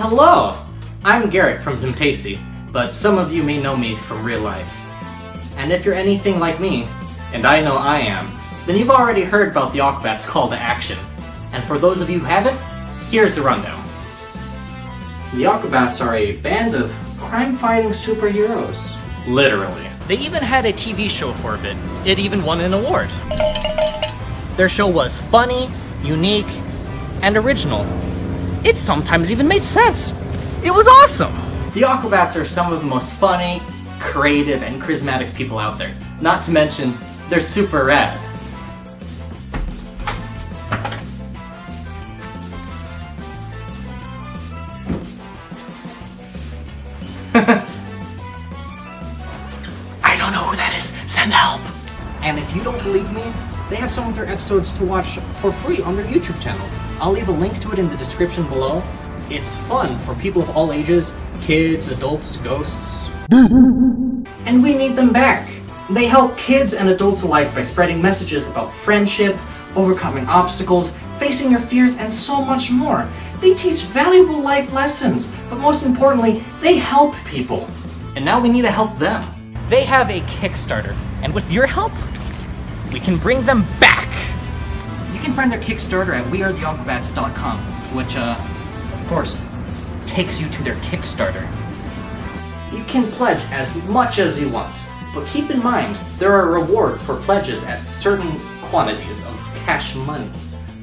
Hello! I'm Garrett from Timtacy, but some of you may know me from real life. And if you're anything like me, and I know I am, then you've already heard about the Aquabats call to action. And for those of you who haven't, here's the rundown. The Aquabats are a band of crime-fighting superheroes. Literally. They even had a TV show for a bit. It even won an award. Their show was funny, unique, and original. It sometimes even made sense. It was awesome! The Aquabats are some of the most funny, creative, and charismatic people out there. Not to mention, they're super rad. I don't know who that is. Send help! And if you don't believe me, they have some of their episodes to watch for free on their YouTube channel. I'll leave a link to it in the description below. It's fun for people of all ages, kids, adults, ghosts. and we need them back. They help kids and adults alike by spreading messages about friendship, overcoming obstacles, facing your fears, and so much more. They teach valuable life lessons, but most importantly, they help people. And now we need to help them. They have a Kickstarter, and with your help, we can bring them back! You can find their Kickstarter at wearetheaquabats.com, which, uh, of course, takes you to their Kickstarter. You can pledge as much as you want, but keep in mind, there are rewards for pledges at certain quantities of cash money.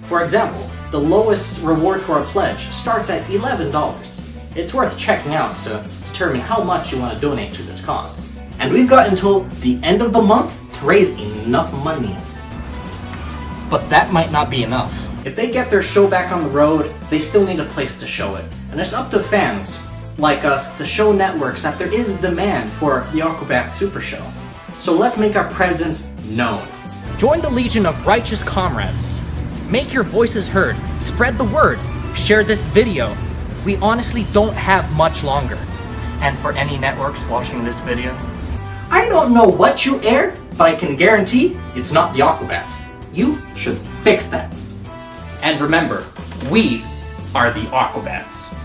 For example, the lowest reward for a pledge starts at $11. It's worth checking out to determine how much you want to donate to this cause. And we've got until the end of the month to raise enough money. But that might not be enough. If they get their show back on the road, they still need a place to show it. And it's up to fans, like us, to show networks that there is demand for the Aquabats Super Show. So let's make our presence known. Join the Legion of Righteous Comrades. Make your voices heard, spread the word, share this video. We honestly don't have much longer. And for any networks watching this video, I don't know what you aired, but I can guarantee it's not the Aquabats. You should fix that. And remember, we are the Aquabats.